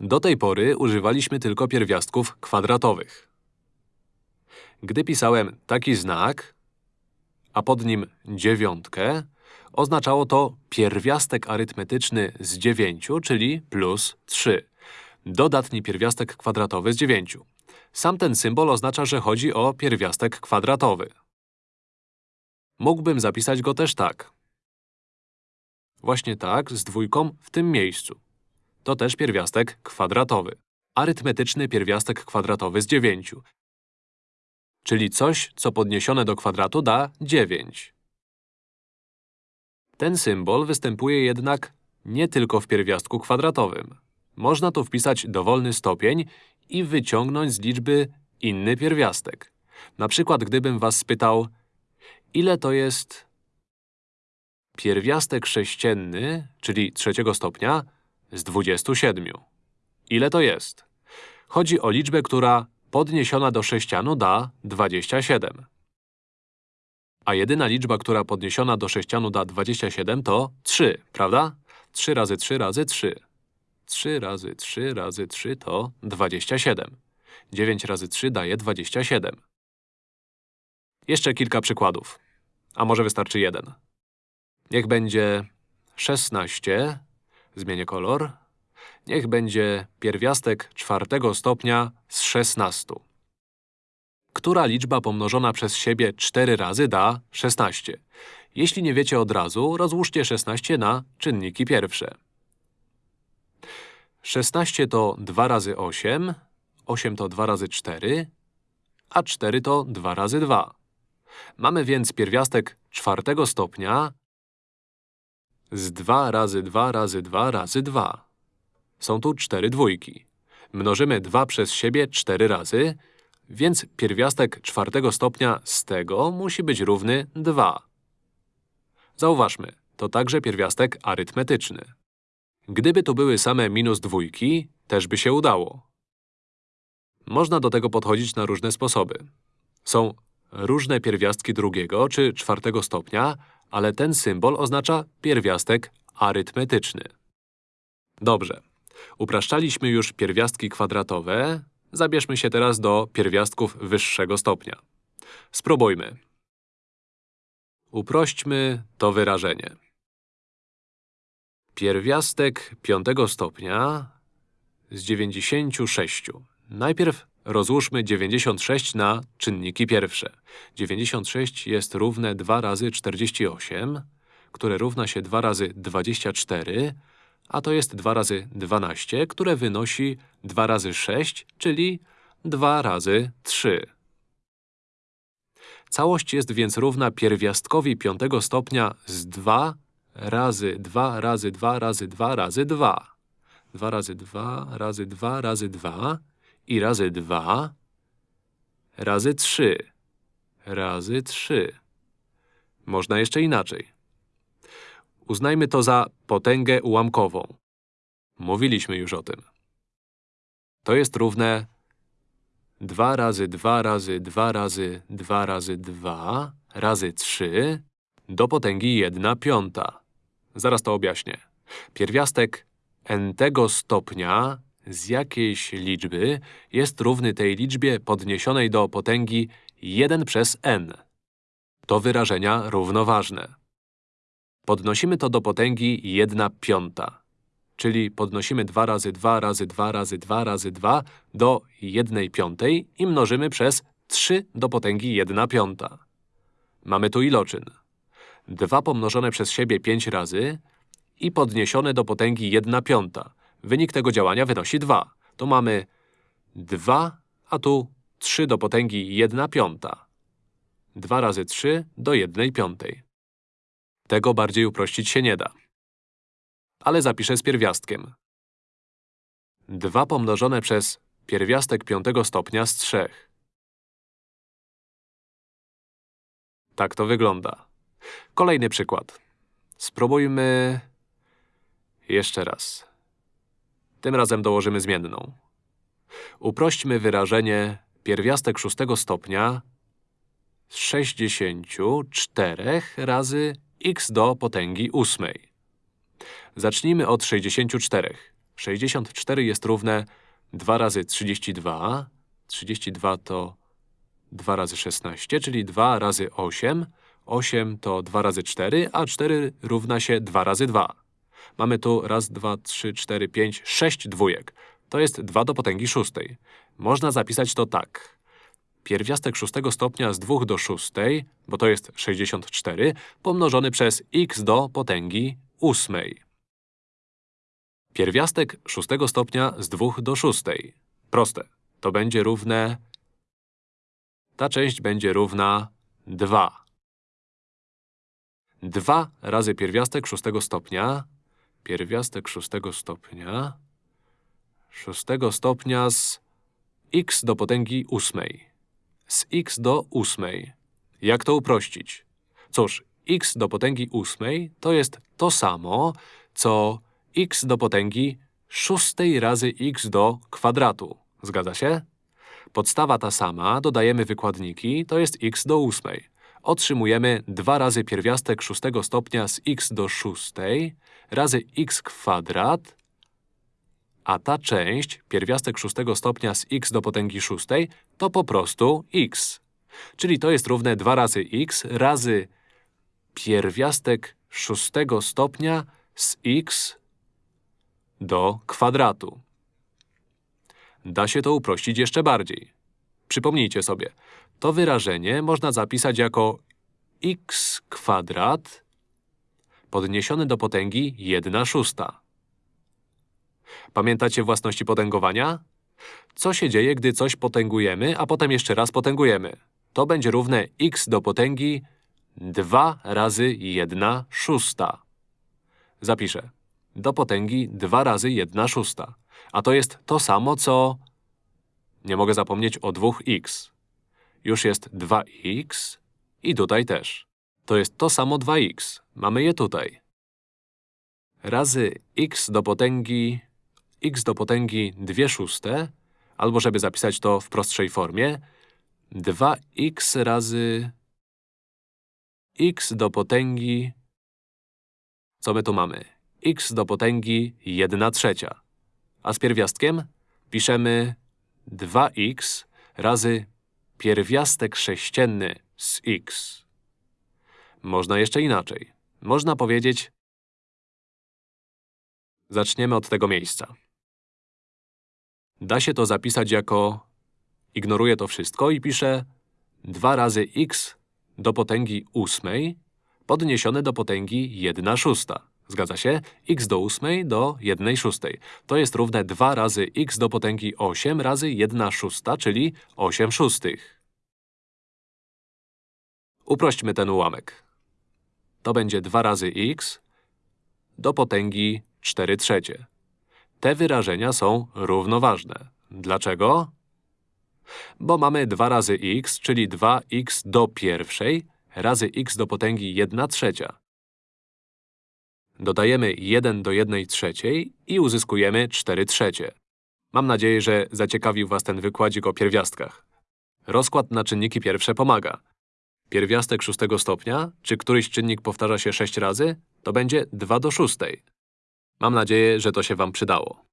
Do tej pory używaliśmy tylko pierwiastków kwadratowych. Gdy pisałem taki znak, a pod nim dziewiątkę, oznaczało to pierwiastek arytmetyczny z 9, czyli plus 3. Dodatni pierwiastek kwadratowy z 9. Sam ten symbol oznacza, że chodzi o pierwiastek kwadratowy. Mógłbym zapisać go też tak. Właśnie tak, z dwójką w tym miejscu. To też pierwiastek kwadratowy. Arytmetyczny pierwiastek kwadratowy z 9. Czyli coś, co podniesione do kwadratu da 9. Ten symbol występuje jednak nie tylko w pierwiastku kwadratowym. Można tu wpisać dowolny stopień i wyciągnąć z liczby inny pierwiastek. Na przykład, gdybym was spytał, ile to jest pierwiastek sześcienny, czyli trzeciego stopnia, z 27. Ile to jest? Chodzi o liczbę, która podniesiona do sześcianu da 27. A jedyna liczba, która podniesiona do sześcianu da 27 to 3, prawda? 3 razy 3 razy 3. 3 razy 3 razy 3 to 27. 9 razy 3 daje 27. Jeszcze kilka przykładów. A może wystarczy jeden. Niech będzie 16, zmienię kolor. Niech będzie pierwiastek czwartego stopnia z 16. Która liczba pomnożona przez siebie 4 razy da 16? Jeśli nie wiecie od razu, rozłóżcie 16 na czynniki pierwsze. 16 to 2 razy 8, 8 to 2 razy 4, a 4 to 2 razy 2. Mamy więc pierwiastek czwartego stopnia z 2 razy 2 razy 2 razy 2. Są tu cztery dwójki. Mnożymy 2 przez siebie 4 razy, więc pierwiastek czwartego stopnia z tego musi być równy 2. Zauważmy, to także pierwiastek arytmetyczny. Gdyby tu były same minus dwójki, też by się udało. Można do tego podchodzić na różne sposoby. Są różne pierwiastki drugiego czy czwartego stopnia, ale ten symbol oznacza pierwiastek arytmetyczny. Dobrze. Upraszczaliśmy już pierwiastki kwadratowe, zabierzmy się teraz do pierwiastków wyższego stopnia. Spróbujmy. Uprośćmy to wyrażenie. Pierwiastek piątego stopnia z 96. Najpierw rozłóżmy 96 na czynniki pierwsze. 96 jest równe 2 razy 48, które równa się 2 razy 24, a to jest 2 razy 12, które wynosi 2 razy 6, czyli 2 razy 3. Całość jest więc równa pierwiastkowi piątego stopnia z 2 razy 2 razy 2 razy 2 razy 2. 2 razy 2 razy 2 razy 2 i razy 2 razy 3 razy 3. Można jeszcze inaczej. Uznajmy to za potęgę ułamkową. Mówiliśmy już o tym. To jest równe 2 razy 2 razy 2 razy 2 razy 2 razy 3 do potęgi 1 piąta. Zaraz to objaśnię. Pierwiastek n-tego stopnia z jakiejś liczby jest równy tej liczbie podniesionej do potęgi 1 przez n. To wyrażenia równoważne. Podnosimy to do potęgi 1 piąta, czyli podnosimy 2 razy 2 razy 2 razy 2 razy 2 do 1 piątej i mnożymy przez 3 do potęgi 1 piąta. Mamy tu iloczyn. 2 pomnożone przez siebie 5 razy i podniesione do potęgi 1 piąta. Wynik tego działania wynosi 2. To mamy 2, a tu 3 do potęgi 1 piąta. 2 razy 3 do 1 piątej. Tego bardziej uprościć się nie da. Ale zapiszę z pierwiastkiem. 2 pomnożone przez pierwiastek piątego stopnia z 3. Tak to wygląda. Kolejny przykład. Spróbujmy… jeszcze raz. Tym razem dołożymy zmienną. Uprośćmy wyrażenie pierwiastek szóstego stopnia z 64 razy x do potęgi ósmej. Zacznijmy od 64. 64 jest równe 2 razy 32. 32 to 2 razy 16, czyli 2 razy 8. 8 to 2 razy 4, a 4 równa się 2 razy 2. Mamy tu raz, dwa, trzy, cztery, pięć, sześć dwójek. To jest 2 do potęgi szóstej. Można zapisać to tak. Pierwiastek szóstego stopnia z 2 do szóstej, bo to jest 64, pomnożony przez x do potęgi ósmej. Pierwiastek szóstego stopnia z 2 do szóstej. Proste. To będzie równe… Ta część będzie równa 2. 2 razy pierwiastek szóstego stopnia. Pierwiastek szóstego stopnia. Szóstego stopnia z x do potęgi ósmej. Z x do ósmej. Jak to uprościć? Cóż, x do potęgi ósmej to jest to samo, co x do potęgi szóstej razy x do kwadratu. Zgadza się? Podstawa ta sama, dodajemy wykładniki, to jest x do ósmej. Otrzymujemy 2 razy pierwiastek szóstego stopnia z x do szóstej razy x kwadrat, a ta część, pierwiastek szóstego stopnia z x do potęgi szóstej, to po prostu x. Czyli to jest równe 2 razy x razy pierwiastek szóstego stopnia z x do kwadratu. Da się to uprościć jeszcze bardziej. Przypomnijcie sobie, to wyrażenie można zapisać jako x kwadrat podniesione do potęgi 1 szósta. Pamiętacie własności potęgowania? Co się dzieje, gdy coś potęgujemy, a potem jeszcze raz potęgujemy? To będzie równe x do potęgi 2 razy 1 szósta. Zapiszę. Do potęgi 2 razy 1 szósta. A to jest to samo, co… Nie mogę zapomnieć o 2x. Już jest 2x i tutaj też. To jest to samo 2x. Mamy je tutaj. Razy x do potęgi… x do potęgi 2 szóste, albo żeby zapisać to w prostszej formie, 2x razy x do potęgi… Co my tu mamy? x do potęgi 1 trzecia. A z pierwiastkiem piszemy 2x razy pierwiastek sześcienny z x. Można jeszcze inaczej. Można powiedzieć… Zaczniemy od tego miejsca. Da się to zapisać jako… Ignoruję to wszystko i piszę 2 razy x do potęgi ósmej podniesione do potęgi 1 szósta. Zgadza się? x do ósmej do 1 szóstej. To jest równe 2 razy x do potęgi 8 razy 1 szósta, czyli 8 szóstych. Uprośćmy ten ułamek. To będzie 2 razy x do potęgi 4 trzecie. Te wyrażenia są równoważne. Dlaczego? Bo mamy 2 razy x, czyli 2x do pierwszej razy x do potęgi 1 trzecia. Dodajemy 1 do 1 trzeciej i uzyskujemy 4 trzecie. Mam nadzieję, że zaciekawił Was ten wykładzik o pierwiastkach. Rozkład na czynniki pierwsze pomaga. Pierwiastek szóstego stopnia, czy któryś czynnik powtarza się 6 razy, to będzie 2 do szóstej. Mam nadzieję, że to się Wam przydało.